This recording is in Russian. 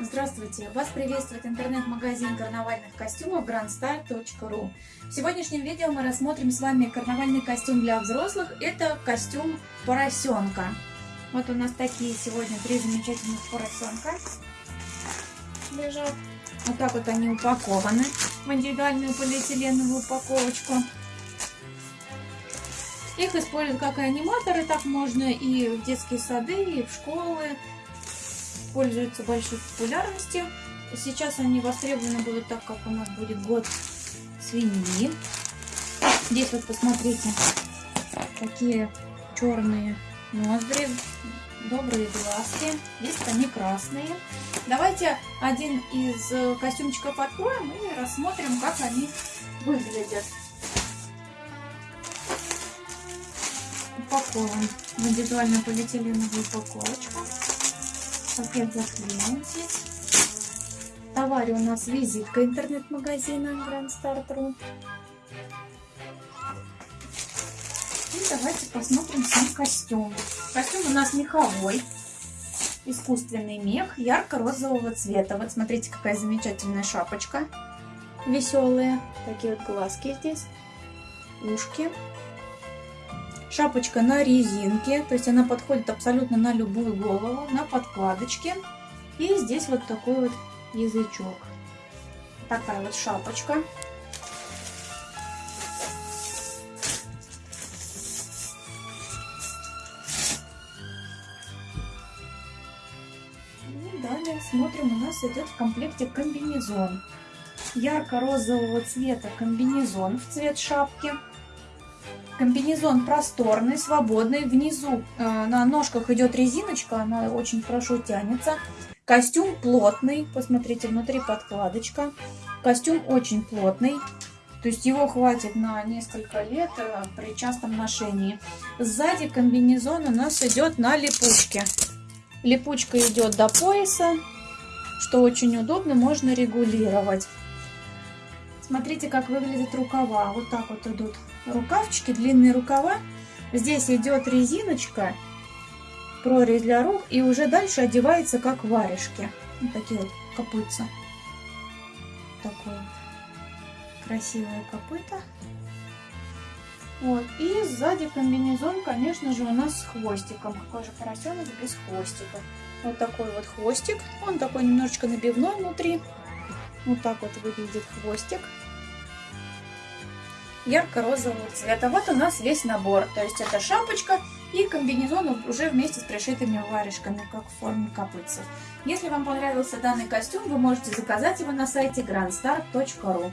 Здравствуйте! Вас приветствует интернет-магазин карнавальных костюмов grandstar.ru В сегодняшнем видео мы рассмотрим с вами карнавальный костюм для взрослых. Это костюм поросенка. Вот у нас такие сегодня три замечательных поросенка лежат. Вот так вот они упакованы в индивидуальную полиэтиленовую упаковочку. Их используют как и аниматоры, так можно и в детские сады, и в школы. Пользуются большой популярностью. Сейчас они востребованы будут, так как у нас будет год свиньи. Здесь вот посмотрите, какие черные ноздри, добрые глазки. Здесь они красные. Давайте один из костюмчиков откроем и рассмотрим, как они выглядят. упакован в индивидуальную полиэтиленовую упаковочку. Пакет заклеен здесь. В товаре у нас визитка интернет-магазина Grand Start.ru. И давайте посмотрим сам костюм. Костюм у нас меховой. Искусственный мех ярко-розового цвета. Вот смотрите, какая замечательная шапочка. Веселые. Такие вот глазки здесь. Ушки. Шапочка на резинке, то есть она подходит абсолютно на любую голову, на подкладочке. И здесь вот такой вот язычок. Такая вот шапочка. И далее смотрим, у нас идет в комплекте комбинезон. Ярко-розового цвета комбинезон в цвет шапки. Комбинезон просторный, свободный. Внизу э, на ножках идет резиночка, она очень хорошо тянется. Костюм плотный, посмотрите, внутри подкладочка. Костюм очень плотный, то есть его хватит на несколько лет э, при частом ношении. Сзади комбинезон у нас идет на липучке. Липучка идет до пояса, что очень удобно, можно регулировать. Смотрите, как выглядят рукава. Вот так вот идут рукавчики, длинные рукава. Здесь идет резиночка, прорезь для рук, и уже дальше одевается как варежки. Вот такие вот копытца. Такое вот красивое копыта. Вот. И сзади комбинезон, конечно же, у нас с хвостиком. Какой же поросенок без хвостика. Вот такой вот хвостик. Он такой немножечко набивной внутри. Вот так вот выглядит хвостик. Ярко-розового цвета. Вот у нас весь набор. То есть это шапочка и комбинезон уже вместе с пришитыми варежками, как в форме копытцев. Если вам понравился данный костюм, вы можете заказать его на сайте grandstar.ru.